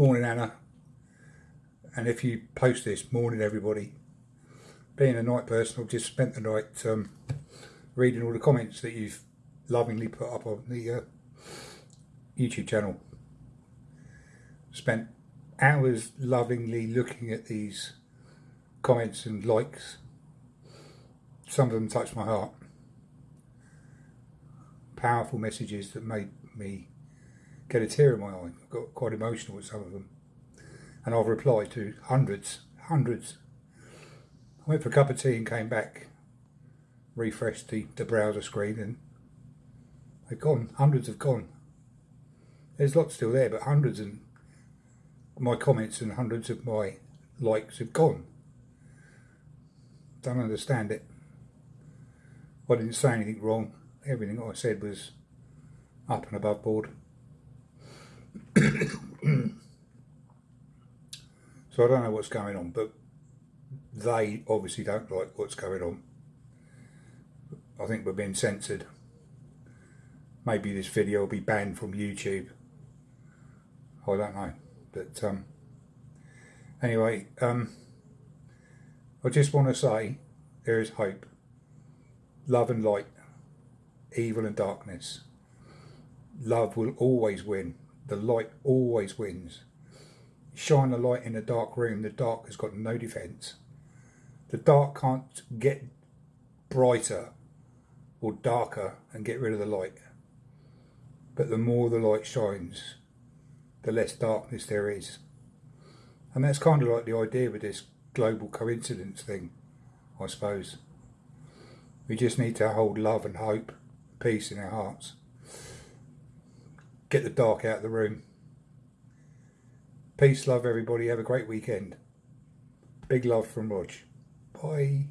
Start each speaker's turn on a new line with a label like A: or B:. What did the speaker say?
A: Morning, Anna. And if you post this, morning, everybody. Being a night person, I've just spent the night um, reading all the comments that you've lovingly put up on the uh, YouTube channel. Spent hours lovingly looking at these comments and likes. Some of them touched my heart. Powerful messages that made me get a tear in my eye. I got quite emotional with some of them. And I've replied to hundreds, hundreds. I went for a cup of tea and came back, refreshed the, the browser screen and they've gone. Hundreds have gone. There's lots still there, but hundreds and my comments and hundreds of my likes have gone. Don't understand it. I didn't say anything wrong. Everything I said was up and above board. So I don't know what's going on, but they obviously don't like what's going on. I think we're being censored. Maybe this video will be banned from YouTube. I don't know. But um, anyway, um, I just want to say there is hope, love and light, evil and darkness. Love will always win. The light always wins. Shine a light in a dark room, the dark has got no defence. The dark can't get brighter or darker and get rid of the light. But the more the light shines, the less darkness there is. And that's kind of like the idea with this global coincidence thing, I suppose. We just need to hold love and hope, peace in our hearts. Get the dark out of the room. Peace, love, everybody. Have a great weekend. Big love from Rog. Bye.